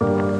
I'm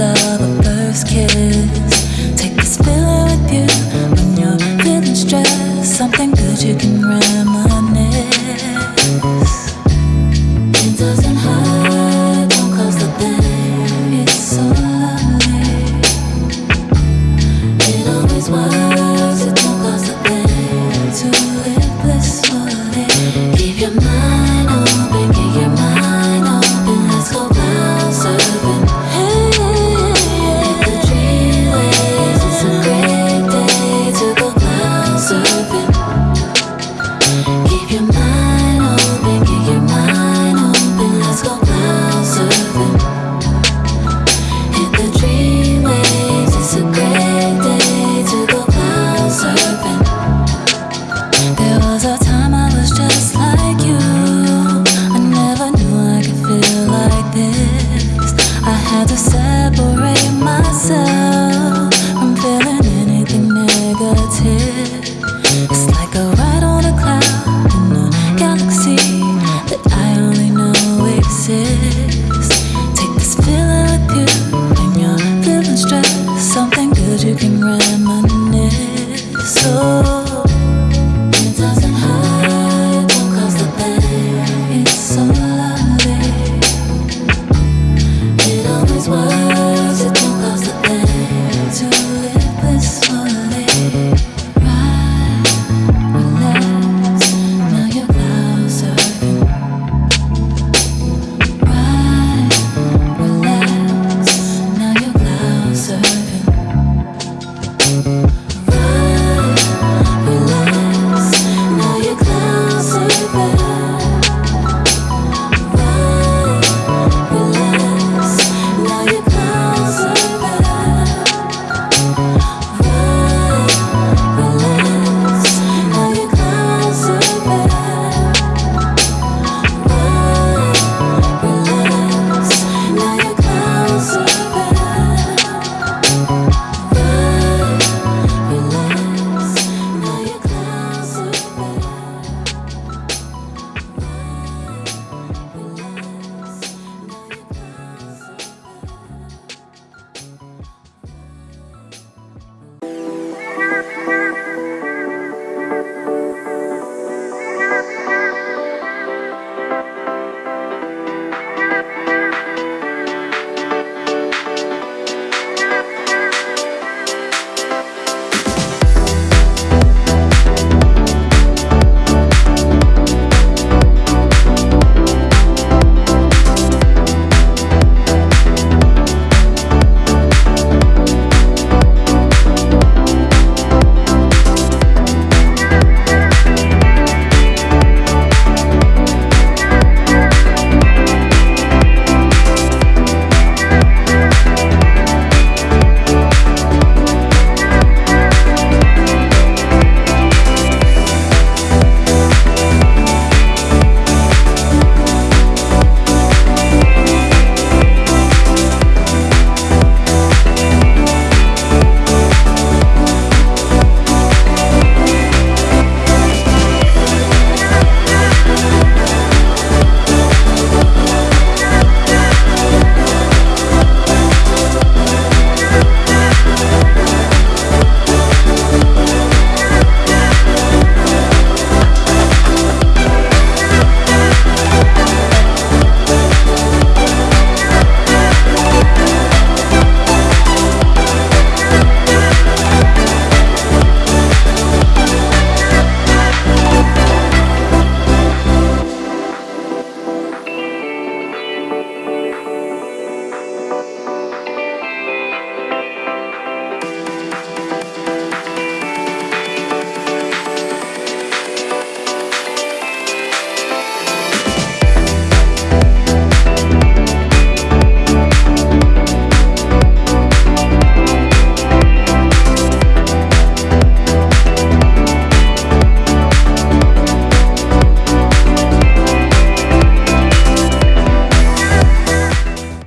of a first kiss. Take this feeling with you when you're feeling stressed. Something good you can reminisce. It doesn't hurt, don't cause the pain. It's. It always was. I had to separate myself.